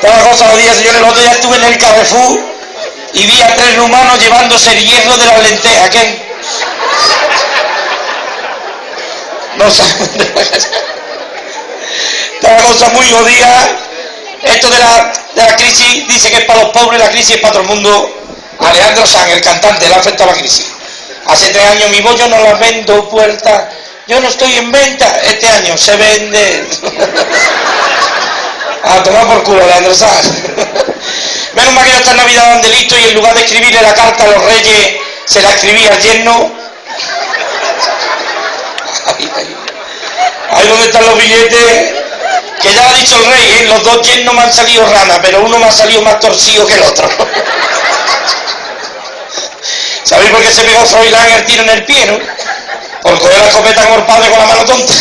Cosas los días, señores. El otro día estuve en el Carrefour y vi a tres rumanos llevándose el hierro de las lentejas. ¿Qué? No saben. Cosa muy jodida. Esto de la, de la crisis dice que es para los pobres, la crisis es para todo el mundo. Alejandro Sanz, el cantante, le ha afectado la crisis. Hace tres años mi bollo no la vendo puerta. Yo no estoy en venta. Este año se vende. A tomar por culo, Alejandro Sanz. Menos mal que esta Navidad ande listo y en lugar de escribirle la carta a los reyes, se la escribía al yerno. Ahí, ahí. donde están los billetes. Que ya ha dicho el rey, ¿eh? los dos yernos me han salido ranas, pero uno me ha salido más torcido que el otro. ¿Sabéis por qué se pegó Froilán el tiro en el pie, no? Por coger la escopeta como el padre con la mano tonta.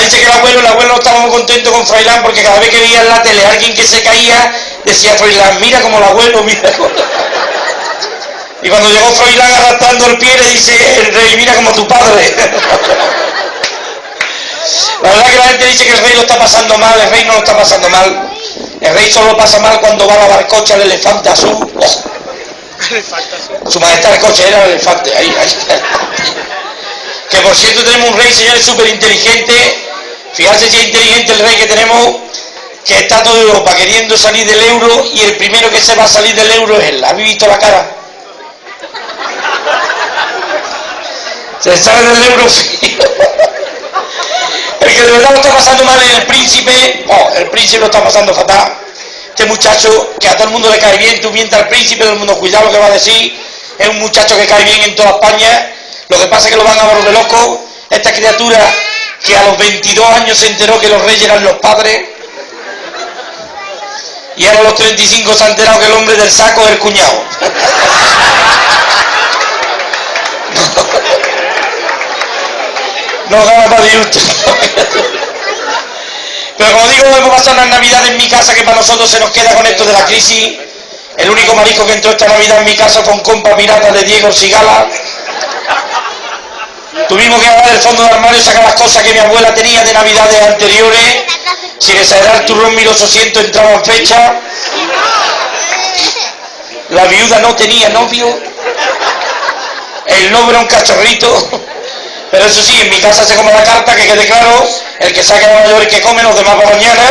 Dice que el abuelo, el abuelo estaba muy contento con Froilán porque cada vez que veía en la tele a alguien que se caía, decía Froilán, mira como el abuelo, mira como... Y cuando llegó Froilán arrastrando el pie, le dice el rey, mira como tu padre. La verdad que la gente dice que el rey lo está pasando mal, el rey no lo está pasando mal. El rey solo pasa mal cuando va a la barcocha el elefante azul. Su majestad el coche era el elefante, ahí, ahí. Que por cierto tenemos un rey, señores, súper inteligente. Fíjate si es inteligente el rey que tenemos, que está toda Europa queriendo salir del euro y el primero que se va a salir del euro es él. ¿Habéis visto la cara? Se sale del euro El que de verdad lo está pasando mal es el príncipe, oh, el príncipe lo está pasando fatal. Este muchacho que a todo el mundo le cae bien, tú mientas al príncipe, todo el mundo cuidado lo que va a decir, es un muchacho que cae bien en toda España, lo que pasa es que lo van a volver loco, esta criatura que a los 22 años se enteró que los reyes eran los padres, y ahora a los 35 se ha enterado que el hombre del saco es el cuñado. no gana para disgusto. Pero como digo, hemos pasado las navidades en mi casa que para nosotros se nos queda con esto de la crisis. El único marisco que entró esta navidad en mi casa fue un compa pirata de Diego Sigala. Tuvimos que agarrar el fondo del armario y sacar las cosas que mi abuela tenía de navidades anteriores. Sin exagerar, el turrón 1800 entraba en fecha. La viuda no tenía novio. El novio era un cachorrito. Pero eso sí, en mi casa se come la carta, que quede claro, el que saque la mayor y que come, los demás para mañana.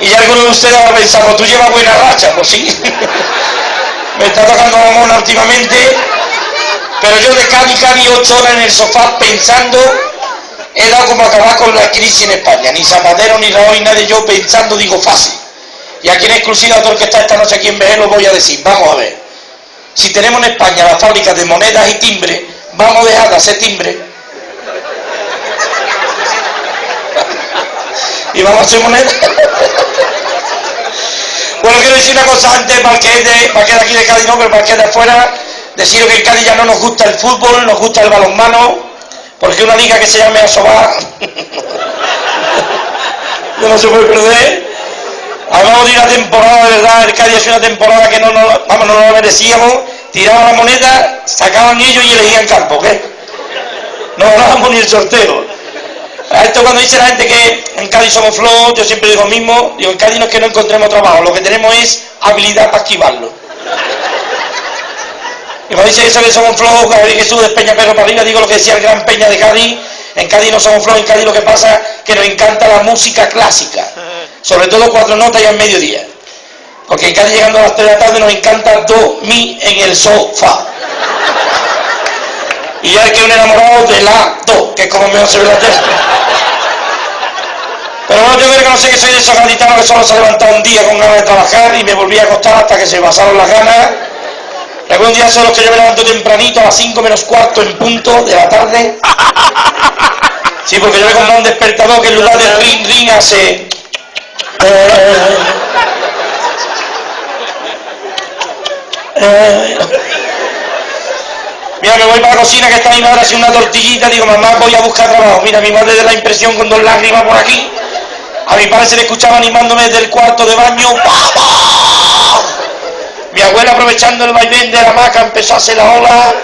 Y ya alguno de ustedes habrá pensado, tú llevas buena racha, pues sí. Me está tocando la mona últimamente. Pero yo de Cali, Cali, ocho horas en el sofá pensando, he dado como acabar con la crisis en España. Ni Zapatero, ni Raúl, ni nadie, yo pensando, digo, fácil. Y aquí en exclusiva, todo el que está esta noche aquí en BG lo voy a decir. Vamos a ver. Si tenemos en España las fábricas de monedas y timbres, vamos a dejar de hacer timbre y vamos a hacer moneda. bueno, quiero decir una cosa antes, para que de, para que aquí de Cádiz no, pero para que de afuera, deciros que en Cádiz ya no nos gusta el fútbol, nos gusta el balonmano, porque una liga que se llame Asobá no se puede perder. Acabamos de ir a temporada, de verdad, el Cádiz es una temporada que no, no, vamos, no lo merecíamos tiraban la moneda, sacaban ellos y elegían campo, ¿qué? No ganábamos ni el sorteo. A esto cuando dice la gente que en Cádiz somos flojos, yo siempre digo lo mismo, digo, en Cádiz no es que no encontremos trabajo, lo que tenemos es habilidad para esquivarlo. Y cuando dice eso que somos flojos, que que sube Peña Perro para digo lo que decía el gran Peña de Cádiz, en Cádiz no somos flojos, en Cádiz lo que pasa es que nos encanta la música clásica, sobre todo cuatro notas y al mediodía. Porque en Cádiz llegando a las 3 de la tarde nos encanta dormir en el sofá. Y ya hay que un enamorado de la do, que es como mejor se ve la tele. Pero bueno, yo creo que no sé que soy de esos gaditanos que solo se ha levantado un día con ganas de trabajar y me volví a acostar hasta que se pasaron las ganas. Y algún día son los que yo me levanto tempranito a las 5 menos cuarto en punto de la tarde. Sí, porque yo me comprado un despertador que en lugar de ring ring hace... Eh, Eh. Mira, me voy para la cocina que está mi madre haciendo una tortillita, digo, mamá, voy a buscar trabajo. Mira, mi madre de la impresión con dos lágrimas por aquí. A mi padre se le escuchaba animándome desde el cuarto de baño. ¡Vamos! Mi abuela aprovechando el vaivén de la maca empezó a hacer la ola.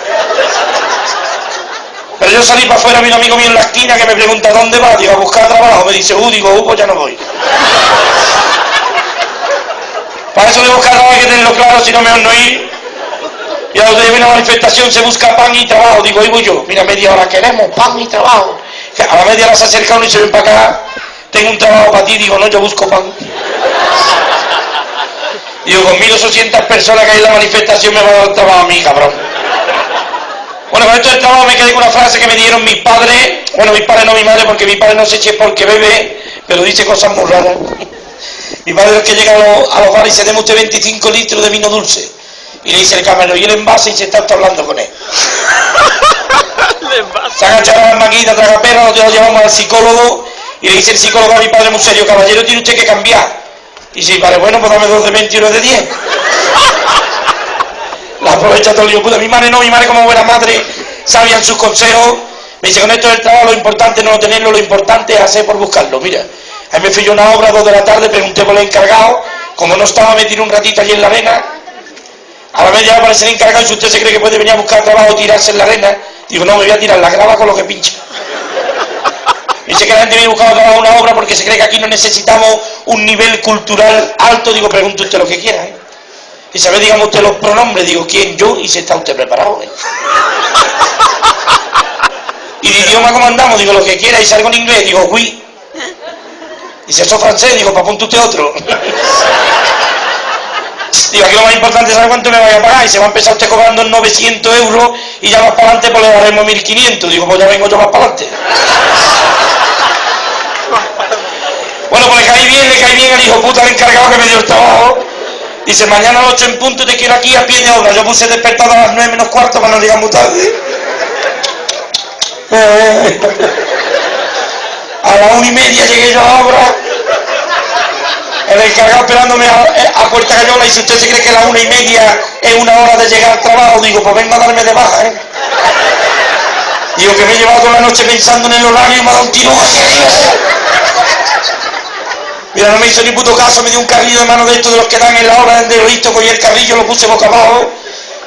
Pero yo salí para afuera, vi un amigo mío en la esquina que me pregunta ¿dónde va? Digo, a buscar trabajo. Me dice, uh, digo, uh, pues ya no voy. Para eso de buscar trabajo hay que tenerlo claro, si no mejor no ir. Y a donde viene una manifestación se busca pan y trabajo. Digo, ahí voy yo. Mira, media hora queremos pan y trabajo. A la media hora se acerca y se ven para acá. Tengo un trabajo para ti. Digo, no, yo busco pan. Digo, con 1.800 personas que hay en la manifestación me va a dar trabajo a mí, cabrón. Bueno, con esto del trabajo me quedé con una frase que me dieron mis padres. Bueno, mis padres no mi madre, porque mi padre no se eche porque bebe, pero dice cosas muy raras. Mi padre es que llega a los, a los bares y se deme usted 25 litros de vino dulce. Y le dice el camarero, y el envase y se está hablando con él. se agachan las maquitas, traga perro, lo llevamos al psicólogo y le dice el psicólogo a mi padre muy serio, caballero, tiene usted que cambiar. Y si vale, bueno, pues dame dos de 20 y uno de 10. La aprovecha todo el día. Puta, mi madre no, mi madre como buena madre sabían sus consejos. Me dice, con esto del trabajo lo importante no tenerlo, lo importante es hacer por buscarlo. Mira, ahí me fui yo una obra dos de la tarde, pregunté por el encargado, como no estaba, me tiré un ratito allí en la arena. A la media hora aparece el encargado y si usted se cree que puede venir a buscar trabajo tirarse en la arena, digo, no, me voy a tirar la grava con lo que pincha. Dice que la gente viene buscando una obra porque se cree que aquí no necesitamos un nivel cultural alto. Digo, pregunte usted lo que quiera. ¿eh? Y sabe, digamos usted los pronombres. Digo, ¿quién? Yo. Y se está usted preparado. ¿eh? Y de idioma cómo andamos. Digo, lo que quiera. Y salgo en inglés. Digo, oui. Y si eso francés. Digo, para apunte usted otro. Digo, aquí lo más importante es saber cuánto me vaya a pagar. Y se va a empezar usted cobrando 900 euros y ya más para adelante pues le daremos 1500. Digo, pues ya vengo yo más para adelante. Bueno, pues le caí bien, le caí bien al hijo puta, el encargado que me dio el trabajo. Dice, mañana a las 8 en punto te quiero aquí a pie de obra. Yo puse despertado a las 9 menos cuarto para no llegar muy tarde. A las 1 y media llegué yo a la obra. El encargado esperándome a, a Puerta Cayola y si usted se cree que las una y media es una hora de llegar al trabajo, digo, pues venga a darme de baja, ¿eh? Digo que me he llevado toda la noche pensando en el horario y me ha dado un tiro Mira, no me hizo ni puto caso, me dio un carrillo de mano de estos de los que dan en la obra del visto, cogí el carrillo, lo puse boca abajo.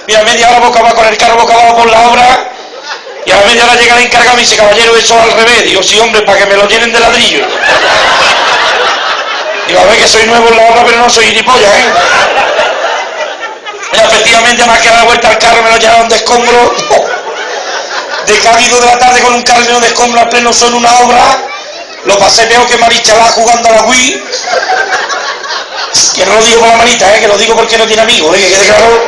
Mira, media hora boca abajo con el carro boca abajo por la obra. Y a media hora llega el encargado y me dice, caballero, eso al revés. Digo, sí, hombre, para que me lo llenen de ladrillo. Digo, a ver que soy nuevo en la obra, pero no soy gilipollas, ¿eh? Y efectivamente, más que dar la vuelta al carro, me lo llevaron de escombro. De cálido de la tarde con un carro de escombro a pleno son una obra. Lo pasé peor que Marichalá jugando a la Wii. Que no lo digo por la manita, ¿eh? que lo digo porque no tiene amigos, ¿eh? que quede claro.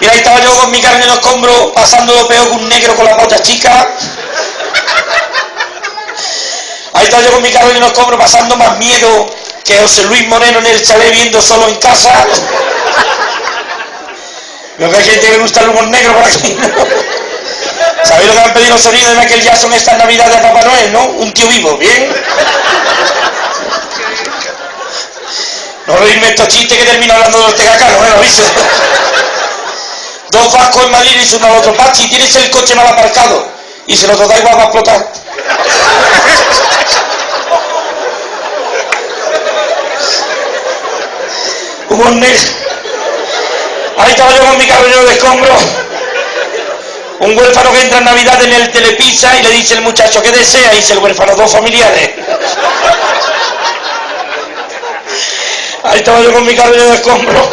Y ahí estaba yo con mi carne en los escombros, pasando lo peor que un negro con la polla chica. Ahí estaba yo con mi carro en los pasando más miedo que José Luis Moreno en el chalet viendo solo en casa. Lo que hay gente que gusta el humor negro por aquí, ¿Sabéis lo que han pedido los sonidos de Michael Jackson esta Navidad de Papá Noel, no? Un tío vivo, ¿bien? No reírme estos chistes que termino hablando de Ortega Cano, ¿eh? ¿Lo viste? Dos vascos en Madrid y uno al otro. Pachi, tienes el coche mal aparcado. Y se lo da igual va a explotar. Humor negro. Ahí estaba yo con mi cabello de escombro. Un huérfano que entra en Navidad en el Telepizza y le dice el muchacho, ¿qué desea? Y dice el huérfano, dos familiares. Ahí estaba yo con mi cabello de escombro.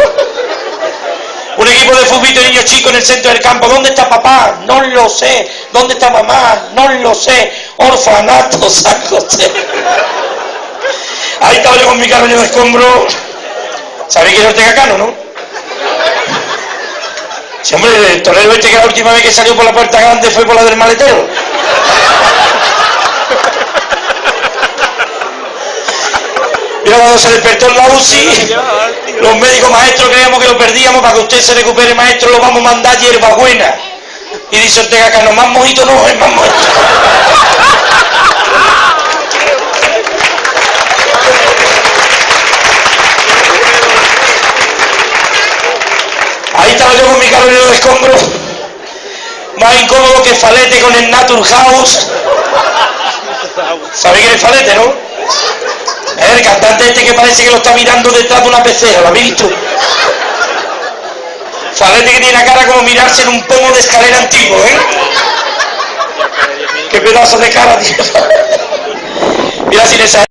Un equipo de fútbol de niños chicos en el centro del campo. ¿Dónde está papá? No lo sé. ¿Dónde está mamá? No lo sé. Orfanato, San José. Ahí estaba yo con mi cabello de escombro. ¿Sabéis que es Ortega Cano, no? Si hombre, el torero este que la última vez que salió por la puerta grande fue por la del maletero. Mira cuando se despertó en la UCI, los médicos maestros creíamos que lo perdíamos, para que usted se recupere maestro lo vamos a mandar hierba buena. Y dice Ortega Cano, más mojito no, es más mojito. Estaba yo con mi cabello de escombro, más incómodo que Falete con el Naturhaus. ¿Sabéis quién es Falete, no? El cantante este que parece que lo está mirando detrás de una pecera, ¿lo habéis visto? Falete que tiene la cara como mirarse en un pomo de escalera antiguo, ¿eh? qué pedazo de cara tiene. Mira, sin esa